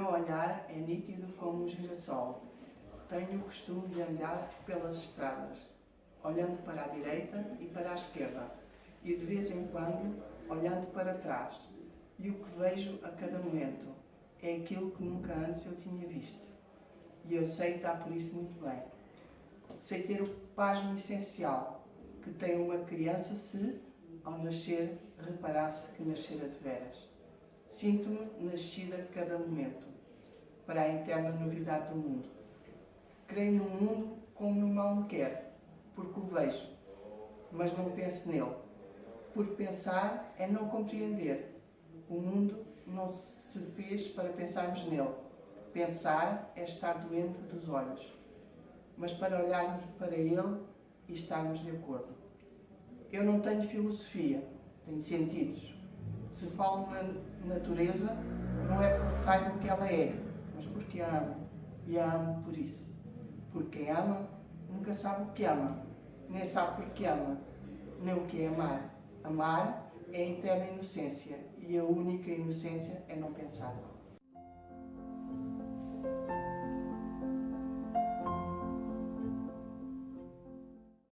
olhar é nítido como um girassol. Tenho o costume de andar pelas estradas, olhando para a direita e para a esquerda, e de vez em quando olhando para trás. E o que vejo a cada momento é aquilo que nunca antes eu tinha visto. E eu sei estar por isso muito bem. Sei ter o pasmo essencial que tem uma criança se, ao nascer, reparasse que nascera de veras. Sinto-me nascida a cada momento, para a interna novidade do mundo. Creio no mundo como o mal me quer, porque o vejo, mas não penso nele. Porque pensar é não compreender. O mundo não se fez para pensarmos nele. Pensar é estar doente dos olhos. Mas para olharmos para ele e estarmos de acordo. Eu não tenho filosofia, tenho sentidos. Se falo na natureza, não é porque saiba o que ela é, mas porque a amo. E a amo por isso. Porque ama nunca sabe o que ama, nem sabe porque ama, nem o que é amar. Amar é a eterna inocência e a única inocência é não pensar.